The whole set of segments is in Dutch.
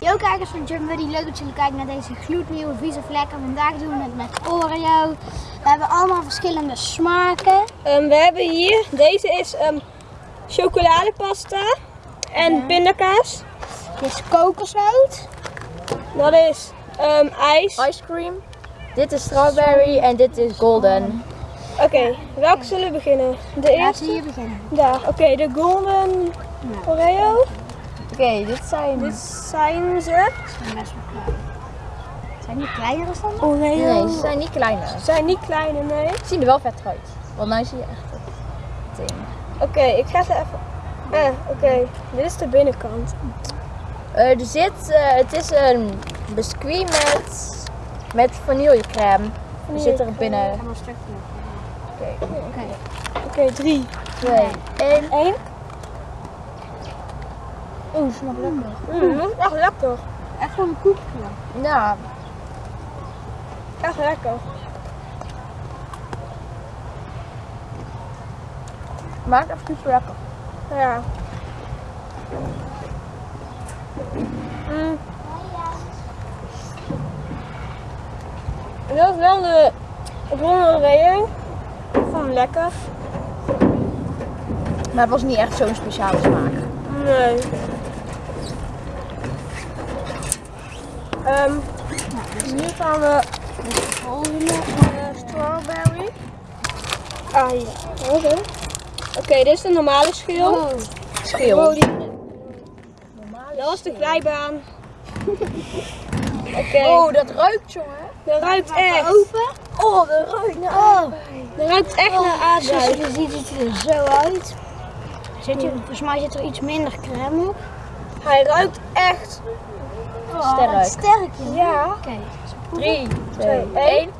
Yo kijkers van Jump Buddy, leuk dat jullie kijken naar deze gloednieuwe vieze vlekken. Vandaag doen we het met Oreo. We hebben allemaal verschillende smaken. Ehm, we hebben hier, deze is ehm, chocoladepasta en Ja. pindakaas. Dit is kokosnoot. Dat is ehm, ijs. Ice cream. Dit is strawberry en dit is golden. Oké, welke zullen we beginnen? De Laten eerste? we hier beginnen. Daar, oké, de golden Oreo. Oké, dit zijn... Dit zijn ze. Ze zijn best wel klein. Zijn die kleiner dan standaard? Oreo. Nee, ze zijn niet kleine. Ze zijn niet kleine, nee. Ze zien er wel vet uit. Want nu zie je echt het ding. Oké, ik ga ze even... Eh, oké. Dit is de binnenkant. Eh, er zit, eh, het is een biscuit met, met vanillecrème. Er zit er binnen. Een stukje. Oké, Oké. Oké, drie. twee, één. Eén. Oeh, smaakt lekker. Mm, dat is echt lekker. Echt gewoon een koekje. Ja, Echt lekker. maakt echt super lekker. Ja. Mm. Dat is wel de ronde Oreo. Lekker. Maar het was niet echt zo'n speciale smaak. Nee. Ehm nu gaan we Volgende. strawberry. Ah ja. Oké. Oké, dit is de normale schil. Oh, Schil. Oh, die- Dat was de glijbaan. Oké. Oh, dat ruikt jongen. Dat ruikt echt. open. Oh, dat ruikt naar Oh, Dat ruikt echt naar zoals aardbei. je ziet het er zo uit. Zit je, volgens mij zit er iets minder crème op. Hij ruikt echt. Oh, Sterk. sterk. Ja. Oké. 3, 2, Twee, 1.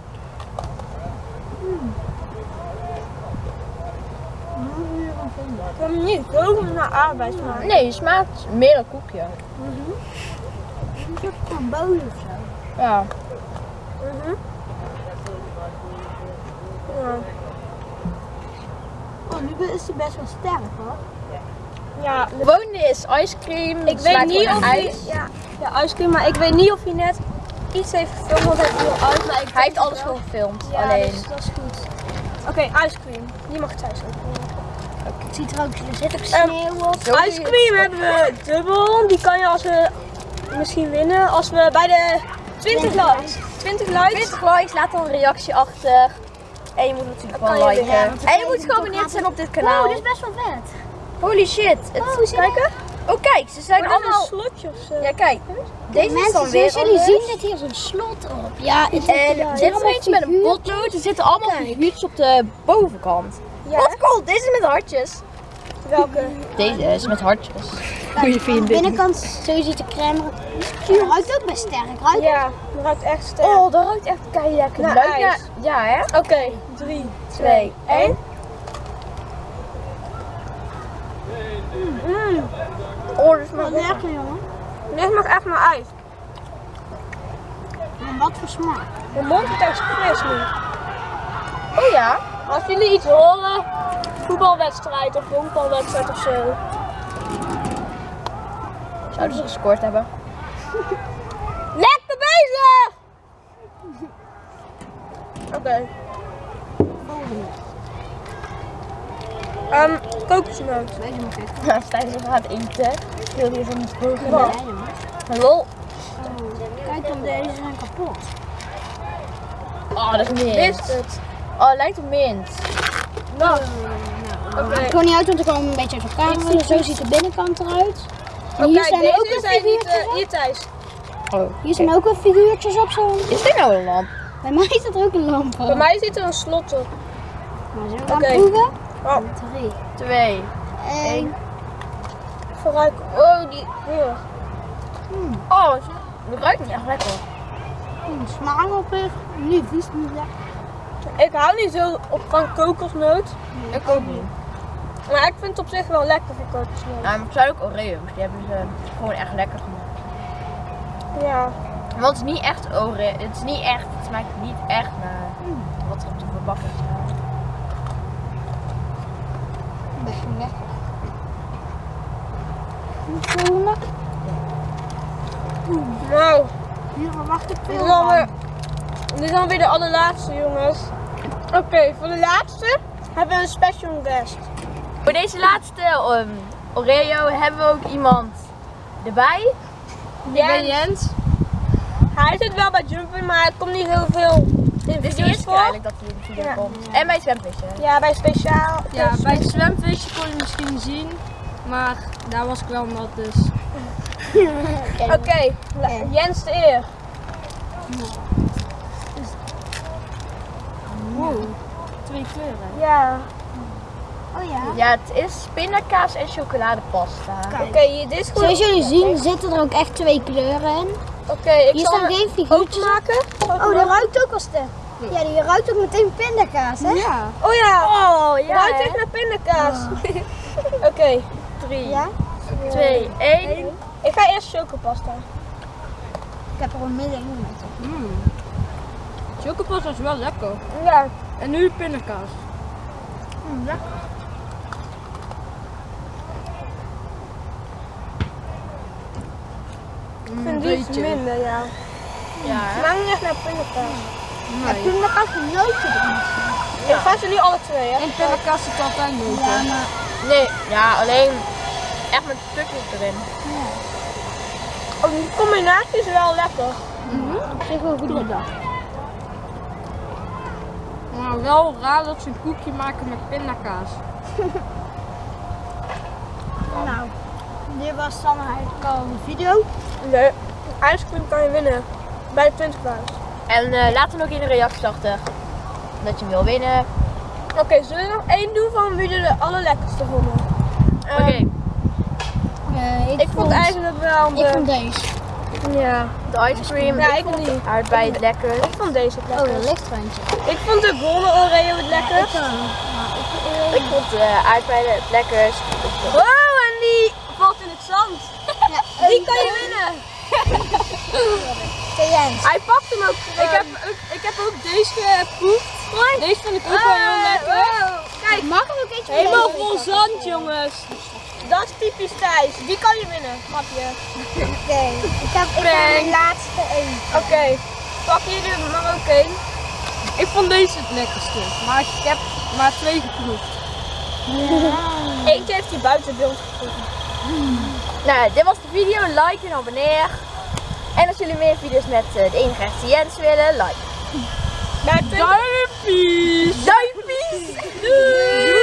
Ik heb hem niet zo naar aardbei. Nee, het smaakt meer een koekje. Een soort van bolen of zo. Ja. Mhm. Ja. Oh, nu is die best wel sterk hoor. Ja, de- Gewone is ice cream. ik weet niet of hij, ja, ja, ijscream, maar ik weet niet of hij net iets heeft gefilmd, want hij viel uit. Maar ik Hij heeft alles gewoon gefilmd. Ja, alleen. dus dat is goed. Oké, ijscream. Die mag thuis ook. Het ziet er ook, er zit ook Ehm, sneeuw op. Je Ijscream hebben we dubbel. Die kan je als we misschien winnen. Als we bij de 20 likes. 20 likes. 20 likes, laat dan een reactie achter. En je moet natuurlijk je liken. weer- ja, en je moet je gewoon toch abonneerd zijn op dit kanaal. Oh, dit is best wel vet. Holy shit. Het, Oh, Kijken. oh kijk, ze zijn allemaal... een slotje of zo. Ja kijk, deze is dan weer jullie zien zit hier zo'n slot op. Ja, het En er- dit is eentje met een potlood. Er zitten allemaal figuurtjes op de bovenkant. Ja. Wat cool, deze is met hartjes. Welke? Deze is met hartjes. Kijk, aan de binnenkant, zo ziet de crème er. Het ruikt ook best sterk. Ruikt Ja, dat ruikt echt sterk. Oh, dat ruikt echt keihard lekker. Naar Leuk, ijs. Ja, ja, hè? Oké, 3, 2, 1. Mm. Oh, dat smaakt lekker. jongen. Dit smaakt echt naar ijs. Maar wat voor smaak? Mijn mond is echt fris nu. Oh ja. Als jullie iets horen, voetbalwedstrijd of honkbalwedstrijd of zo. Zouden ze gescoord hebben? Lekker bezig! Oké. Volgende. Ehm, kokosnoot. Ik. Ja, Stijn is gaat eten. Wil je van jongens. Lol. Oh, kijk dan, deze zijn kapot. Oh, dat is mint. Is het? Oh, het lijkt op mint. Nou, Oké. Het niet uit, want ik kwam een beetje uit elkaar. halen. Zo ziet de binnenkant eruit. En hier zijn ook zijn niet... figuurtjes eh, op. hier Thijs. Oh. Hier zijn ook wat figuurtjes op zo. Is dit nou een lamp? Bij mij zit er ook een lamp op. Bij mij zit er een slot op. Maar zullen we Oké. gaan proeven? Oh, Drie. Twee. Eén. vooruit. Oh, die... Hier. Oh, het ruikt niet echt lekker. Hmm, smaak op zich. Niet vies, niet lekker. Ik hou niet zo op van kokosnoot. Ik ook niet. Maar ik vind het op zich wel lekker voor kokosnoot. Ja, maar het zijn ook Oreo's. Die hebben ze gewoon echt lekker gemaakt. Ja. Want het is niet echt Oreo. Het is niet echt. Het smaakt niet echt naar wat er op de verpakking staat. lekker. Volgende. Nou, Hier verwacht ik veel is van. dit is alweer de allerlaatste jongens. Oké, voor de laatste hebben we een special guest. Voor deze laatste ehm, Oreo hebben we ook iemand erbij. Jens. Jens. Hij zit wel bij Jumper, maar het komt niet heel veel in Dit is de video's eerste keer voor. eigenlijk dat hij in de video Ja. komt. En bij zwemvissen. Ja, bij speciaal. Ja, bij het zwemvisje kon je misschien zien, maar daar was ik wel nat dus. Oké, Jens de eer. Wow, twee kleuren. Ja. Oh ja. Ja, het is pindakaas en chocoladepasta. Oké, dit is goed. Zoals jullie zien zitten er ook echt twee kleuren in. Oké, ik Hier zal geen figuurtjes. openmaken. Oh, die ruikt ook als de. Ja, die ruikt ook meteen pindakaas, hè? Ja. Oh ja, Oh, ja. ruikt echt naar pindakaas. Oké, 3, Ja? 2, 1. ik ga eerst chocopasta. Ik heb er een middenin met. Mm. Chocopasta is wel lekker. Ja, En nu pindakaas. Mm, lekker. Ik vind die minder, ja. Ja, hè? smaakt niet echt naar pindakaas. Nee. Pindakaas noten erin. Ik ga ze nu alle twee, hè. In pindakaas zit altijd niet. Ja, maar Nee, ja, alleen echt met stukjes erin. Oh, die combinatie is wel lekker. op zich wel goed. Maar wel raar dat ze een koekje maken met pindakaas. Nou, dit was dan eigenlijk al de video. Nee, ijscream kan je winnen. Bij de 20 En eh, laat er nog in de reacties achter dat je hem wil winnen. Oké, zullen we nog één doen van wie de allerlekkerste vonden? Oké, Ehm, Eh, ik, ik vond eigenlijk wel de... Ik vond deze. Ja. de ice cream. Ja, ik niet. Aardbei het lekker. Ik vond deze het Oh, lekker. dat lichtrandje. Ik vond de golden Oreo het lekker. Ik vond de aardbeien het lekkerst. Wow, en die valt in het zand. Die kan je winnen. Hij pakt hem ook Ik heb, ook, ik heb ook deze geproefd. Deze vind ik ook wel heel lekker. Kijk, Mag ook eentje helemaal vol zand, jongens. Dat is typisch Thijs. Die kan je winnen, grapje. Oké, ik heb, ik heb mijn laatste één. Oké, pak hier er maar ook één. Ik vond deze het lekkerste. Maar ik heb maar twee geproefd. Eentje heeft hij buiten beeld gevonden. Nou, dit was de video. Like en abonneer. En als jullie meer video's met eh, de enige echte Jens willen, like. 20 Duimpjes! Duimpjes! Doei!